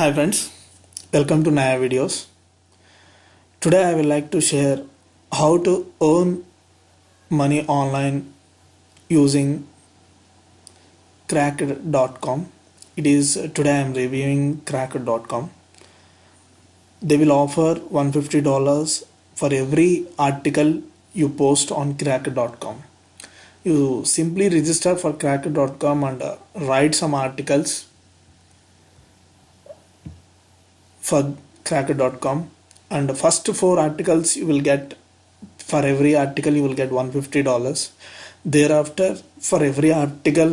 Hi friends, welcome to Naya videos. Today I would like to share how to earn money online using cracked.com. It is today I am reviewing cracked.com. They will offer $150 for every article you post on cracked.com. You simply register for cracked.com and uh, write some articles for cracker.com and the first four articles you will get for every article you will get 150 dollars. Thereafter for every article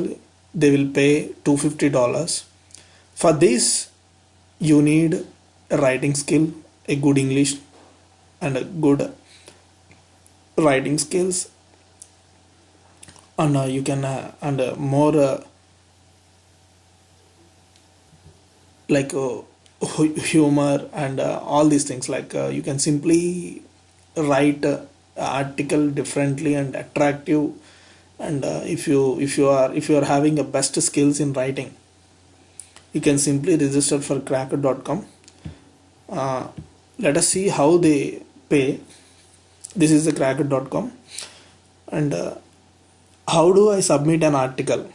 they will pay 250 dollars. For this you need a writing skill a good english and a good writing skills. And uh, you can uh, and uh, more uh, like uh, humor and uh, all these things. Like uh, you can simply write uh, article differently and attractive. And uh, if you if you are if you are having a best skills in writing you can simply register for cracker.com uh, let us see how they pay. This is the cracker.com and how do i submit an article?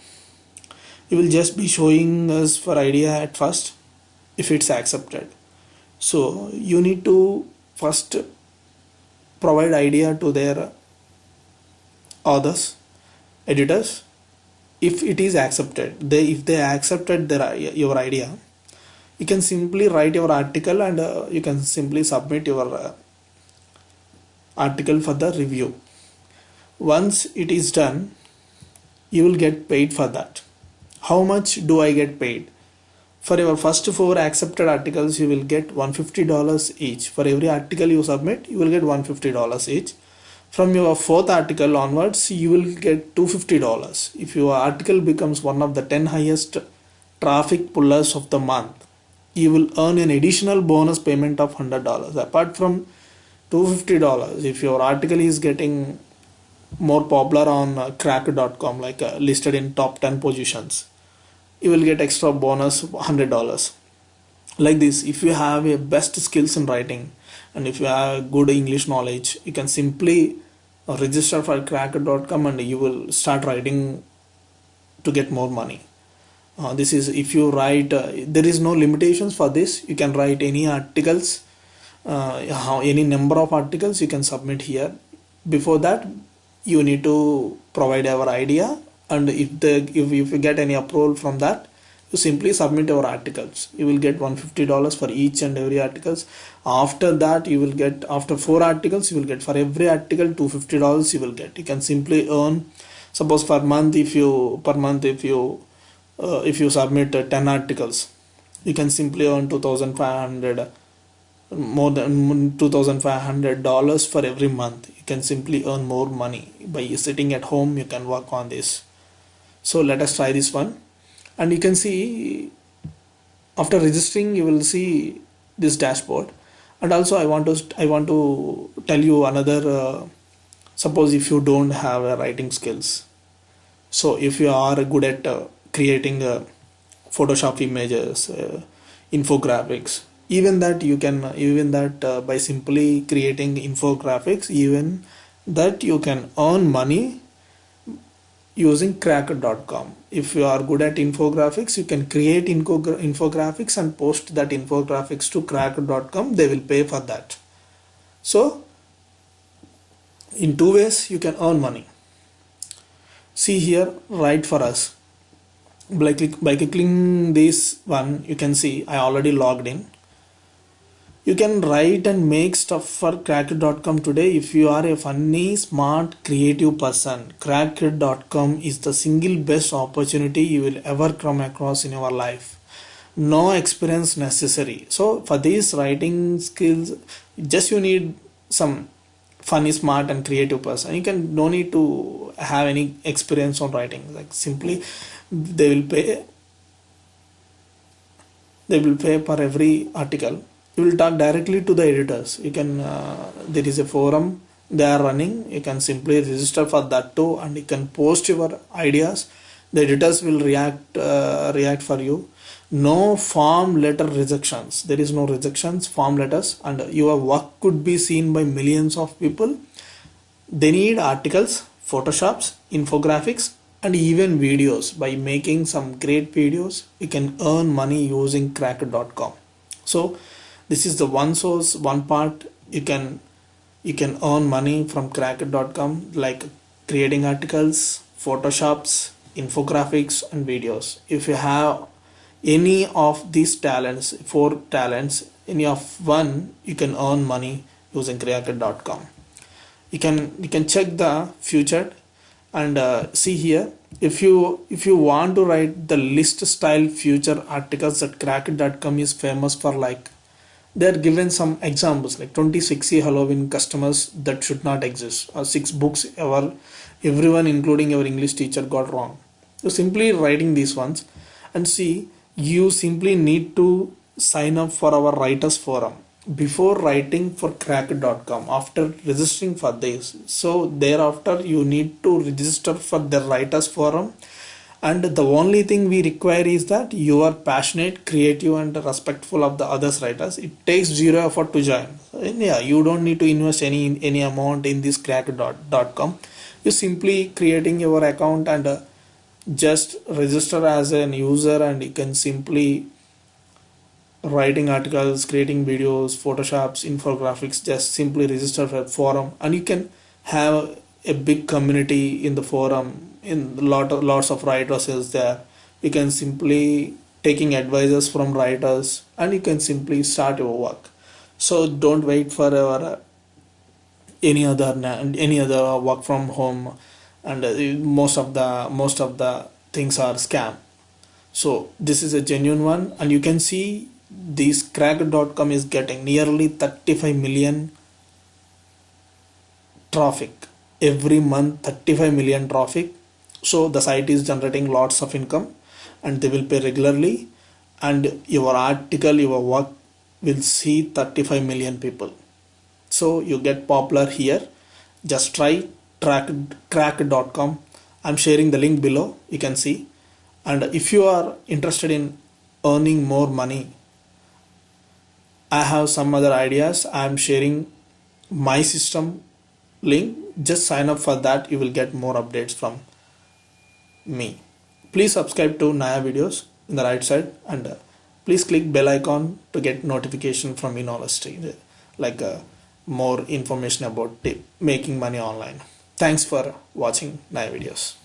It will just be showing us for idea at first if it's accepted. So you need to first provide idea to their authors editors. If it is accepted they if they accepted their your idea you can simply write your article and uh, you can simply submit your uh, article for the review. Once it is done you will get paid for that. How much do i get paid for your first four accepted articles you will get $150 each. For every article you submit you will get $150 each. From your fourth article onwards you will get $250 if your article becomes one of the 10 highest traffic pullers of the month you will earn an additional bonus payment of $100 apart from $250 if your article is getting more popular on uh, crack.com like uh, listed in top 10 positions you will get extra bonus $100 like this if you have a best skills in writing and if you have good english knowledge you can simply uh, register for cracker.com and you will start writing to get more money. Uh, this is if you write uh, there is no limitations for this. You can write any articles uh, any number of articles you can submit here. Before that you need to provide our idea and if the if, if you get any approval from that you simply submit your articles. You will get 150 dollars for each and every articles. After that you will get after four articles you will get for every article 250 dollars you will get. You can simply earn suppose per month if you per month if you uh, if you submit uh, 10 articles you can simply earn 2500 more than 2500 dollars for every month. You can simply earn more money by sitting at home. You can work on this so let us try this one. And you can see after registering you will see this dashboard. And also i want to i want to tell you another uh, suppose if you don't have uh, writing skills. So if you are good at uh, creating uh, photoshop images uh, infographics even that you can even that uh, by simply creating infographics even that you can earn money using cracker.com if you are good at infographics you can create infogra- infographics and post that infographics to cracker.com they will pay for that. So in two ways you can earn money. See here write for us. By, click, by clicking this one you can see i already logged in you can write and make stuff for cracker.com today if you are a funny smart creative person. cracker.com is the single best opportunity you will ever come across in your life. No experience necessary. So for these writing skills just you need some funny smart and creative person. You can no need to have any experience on writing. Like simply they will pay they will pay for every article you will talk directly to the editors. You can uh, there is a forum they are running. You can simply register for that too and you can post your ideas. The editors will react uh, react for you. No form letter rejections. There is no rejections form letters and your work could be seen by millions of people. They need articles photoshops infographics and even videos. By making some great videos you can earn money using cracked.com so this is the one source one part. You can you can earn money from cracked.com like creating articles photoshops infographics and videos. If you have any of these talents four talents any of one you can earn money using cracked.com you can you can check the future and uh, see here. If you if you want to write the list style future articles that cracked.com is famous for like they're given some examples like 26 halloween customers that should not exist or six books ever everyone including your english teacher got wrong. So simply writing these ones and see you simply need to sign up for our writers forum before writing for cracked.com after registering for this. So thereafter you need to register for the writers forum and the only thing we require is that you are passionate creative and respectful of the others writers. It takes zero effort to join. And yeah you don't need to invest any any amount in this cracked.com you simply creating your account and uh, just register as an user and you can simply writing articles creating videos photoshops infographics just simply register for a forum. And you can have a big community in the forum in lot of lots of writers is there. You can simply taking advices from writers and you can simply start your work. So don't wait for our any other any other work from home and uh, most of the most of the things are scam. So this is a genuine one and you can see this cracked.com is getting nearly 35 million traffic every month 35 million traffic. So the site is generating lots of income and they will pay regularly. And your article your work will see 35 million people. So you get popular here. Just try track crack.com i'm sharing the link below. You can see. And if you are interested in earning more money i have some other ideas. I'm sharing my system link just sign up for that you will get more updates from me please subscribe to naya videos in the right side and uh, please click bell icon to get notification from Innology like uh, more information about making money online Thanks for watching naya videos.